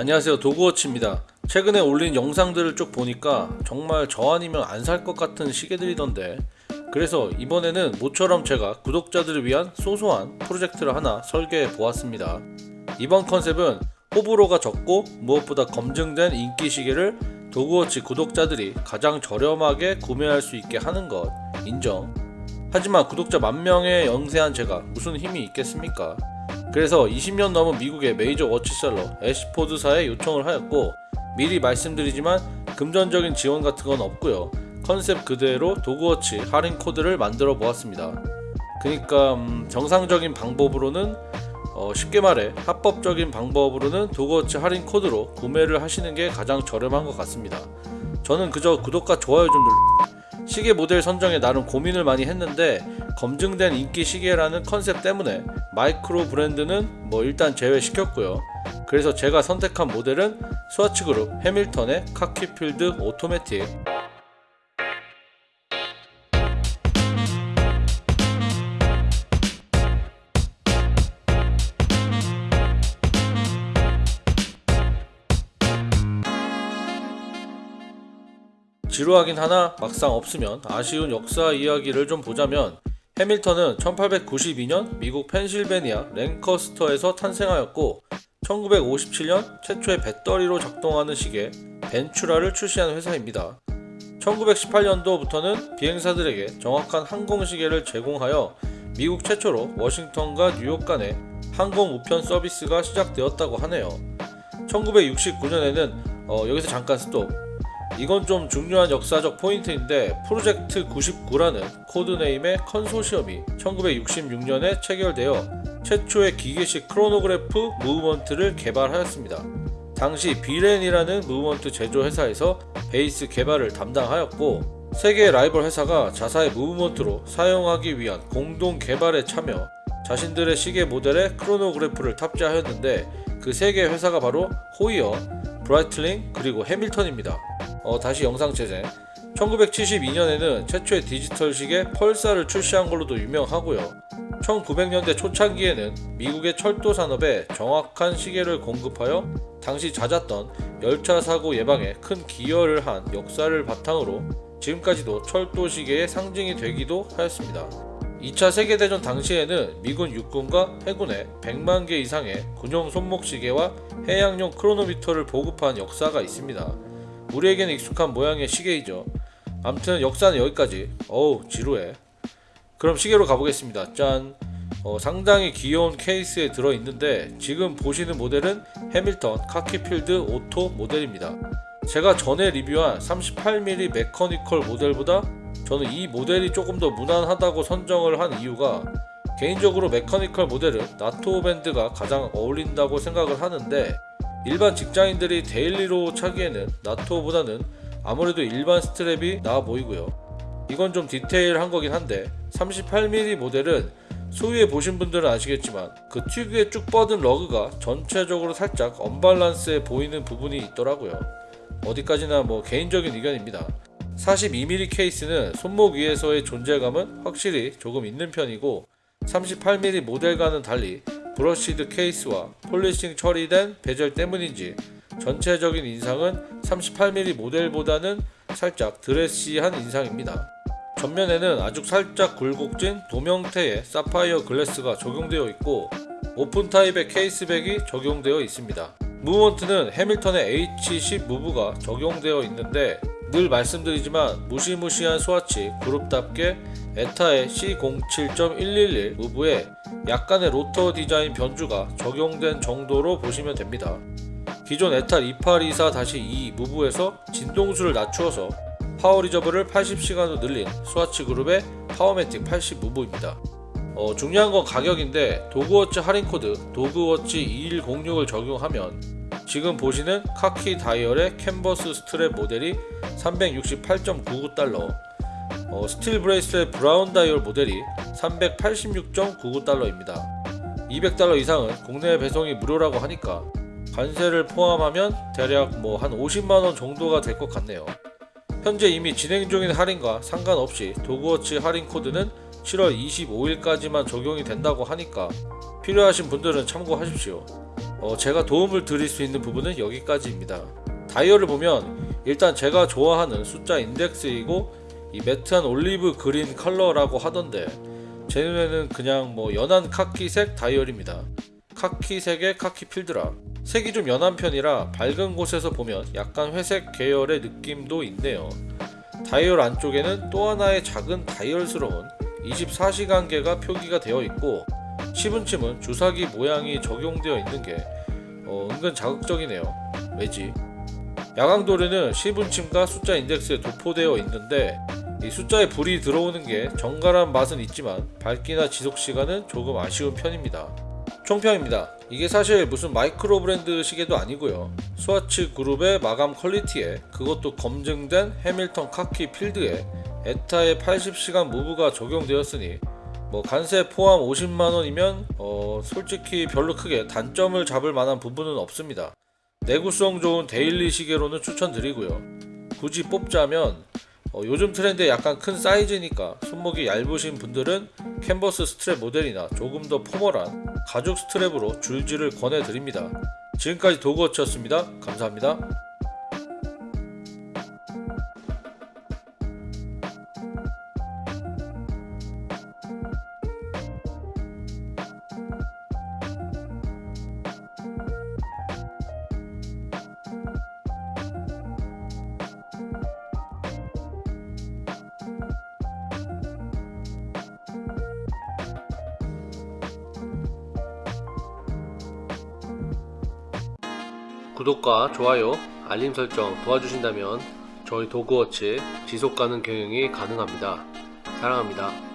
안녕하세요. 도그워치입니다. 최근에 올린 영상들을 쭉 보니까 정말 저 아니면 안 살 것 같은 시계들이던데. 그래서 이번에는 모처럼 제가 구독자들을 위한 소소한 프로젝트를 하나 설계해 보았습니다. 이번 컨셉은 호불호가 적고 무엇보다 검증된 인기 시계를 도그워치 구독자들이 가장 저렴하게 구매할 수 있게 하는 것 인정. 하지만 구독자 만 명에 영세한 제가 무슨 힘이 있겠습니까 그래서 20년 넘은 미국의 메이저 watch seller 애시포드사에 요청을 하였고 미리 말씀드리지만 금전적인 지원 같은 건 없고요. 컨셉 그대로 도그워치 할인 코드를 만들어 보았습니다. 그러니까 음, 정상적인 방법으로는 어, 쉽게 말해 합법적인 방법으로는 도그워치 할인 코드로 구매를 하시는 게 가장 저렴한 것 같습니다. 저는 그저 구독과 좋아요 좀 눌러 시계 모델 선정에 나름 고민을 많이 했는데 검증된 인기 시계라는 컨셉 때문에 마이크로 브랜드는 뭐 일단 제외시켰고요. 그래서 제가 선택한 모델은 스와치 그룹 해밀턴의 카키필드 오토매틱 지루하긴 하나 막상 없으면 아쉬운 역사 이야기를 좀 보자면 해밀턴은 1892년 미국 펜실베니아 랭커스터에서 탄생하였고 1957년 최초의 배터리로 작동하는 시계 벤츄라를 출시한 회사입니다. 1918년도부터는 비행사들에게 정확한 항공시계를 제공하여 미국 최초로 워싱턴과 뉴욕 간의 항공 우편 서비스가 시작되었다고 하네요. 1969년에는 어, 여기서 잠깐 스톱. 이건 좀 중요한 역사적 포인트인데 프로젝트 99라는 code name의 컨소시엄이 1966년에 체결되어 최초의 기계식 크로노그래프 movement를 개발하였습니다. 당시 비렌이라는 movement 제조 회사에서 베이스 개발을 담당하였고 세 개 라이벌 회사가 자사의 movement로 사용하기 위한 공동 개발에 참여 자신들의 시계 모델에 크로노그래프를 탑재하였는데 그 세 개 회사가 바로 호이어, 브라이틀링 그리고 해밀턴입니다. 어, 다시 영상 재생 1972년에는 최초의 디지털 시계 펄사를 출시한 걸로도 유명하고요 1900년대 초창기에는 미국의 철도 산업에 정확한 시계를 공급하여 당시 잦았던 열차 사고 예방에 큰 기여를 한 역사를 바탕으로 지금까지도 철도 시계의 상징이 되기도 하였습니다. 2차 세계대전 당시에는 미군 육군과 해군에 100만 개 이상의 군용 손목 시계와 해양용 크로노미터를 보급한 역사가 있습니다. 우리에게는 익숙한 모양의 시계이죠. 암튼 역사는 여기까지. 어우 지루해. 그럼 시계로 가보겠습니다. 짠. 어, 상당히 귀여운 케이스에 들어있는데 지금 보시는 모델은 해밀턴 카키필드 오토 모델입니다. 제가 전에 리뷰한 38mm mechanical 모델보다 저는 이 모델이 조금 더 무난하다고 선정을 한 이유가 개인적으로 mechanical 모델은 나토 밴드가 가장 어울린다고 생각을 하는데 일반 직장인들이 daily로 차기에는 나토보다는 아무래도 일반 strap이 나아 보이고요. 이건 좀 디테일한 거긴 한데 38mm 모델은 소유해 보신 분들은 아시겠지만 그 특유의 쭉 뻗은 lug가 전체적으로 살짝 언밸런스해 보이는 부분이 있더라고요. 어디까지나 뭐 개인적인 의견입니다. 42mm 케이스는 손목 위에서의 존재감은 확실히 조금 있는 편이고 38mm 모델과는 달리 brushed 케이스와 polishing 처리된 베젤 때문인지 전체적인 인상은 38mm 모델보다는 살짝 드레시한 인상입니다. 전면에는 아주 살짝 굴곡진 돔 형태의 사파이어 glass가 적용되어 있고 오픈 타입의 case back이 적용되어 있습니다. 무브먼트는 해밀턴의 H10 무브가 적용되어 있는데 늘 말씀드리지만 무시무시한 스와치 그룹답게 에타의 C07.111 무브에 약간의 로터 디자인 변주가 적용된 정도로 보시면 됩니다. 기존 에타 2824-2 무브에서 진동수를 낮추어서 power reserve를 80시간으로 늘린 스와치 그룹의 파워매틱 80 무브입니다. 어, 중요한 건 가격인데 도그워치 할인 코드 도그워치 2106을 적용하면 지금 보시는 카키 다이얼의 캔버스 스트랩 모델이 368.99달러. 어, 스틸 bracelet의 브라운 다이얼 모델이 386.99달러입니다. 200달러 이상은 국내 배송이 무료라고 하니까 관세를 포함하면 대략 뭐 한 50만원 정도가 될 것 같네요. 현재 이미 진행 중인 할인과 상관없이 도그워치 할인 코드는 7월 25일까지만 적용이 된다고 하니까 필요하신 분들은 참고하십시오 어, 제가 도움을 드릴 수 있는 부분은 여기까지입니다. 다이얼을 보면 일단 제가 좋아하는 숫자 인덱스이고 이 matte한 올리브 그린 컬러라고 하던데 제 눈에는 그냥 뭐 연한 카키색 다이얼입니다. 카키색의 카키 필드라 색이 좀 연한 편이라 밝은 곳에서 보면 약간 회색 계열의 느낌도 있네요. 다이얼 안쪽에는 또 하나의 작은 다이얼스러운 24시간계가 표기가 되어 있고 시분침은 주사기 모양이 적용되어 있는 게 어, 은근 자극적이네요. 왜지? 야광 도료는 시분침과 숫자 인덱스에 도포되어 있는데 이 숫자에 불이 들어오는 게 정갈한 맛은 있지만 밝기나 지속 시간은 조금 아쉬운 편입니다. 총평입니다. 이게 사실 무슨 마이크로 브랜드 시계도 아니고요. 스와치 그룹의 마감 quality에 그것도 검증된 해밀턴 카키 필드에 에타의 80시간 무브가 적용되었으니 뭐 관세 포함 50만 원이면 어 솔직히 별로 크게 단점을 잡을 만한 부분은 없습니다. 내구성 좋은 daily 시계로는 추천드리고요. 굳이 뽑자면 어, 요즘 트렌드에 약간 큰 사이즈니까 손목이 얇으신 분들은 캔버스 스트랩 모델이나 조금 더 formal한 가죽 strap으로 줄질을 권해드립니다. 지금까지 도그워치였습니다. 감사합니다. 구독과 좋아요, 알림 설정 도와주신다면 저희 도그워치 지속가능 경영이 가능합니다. 사랑합니다.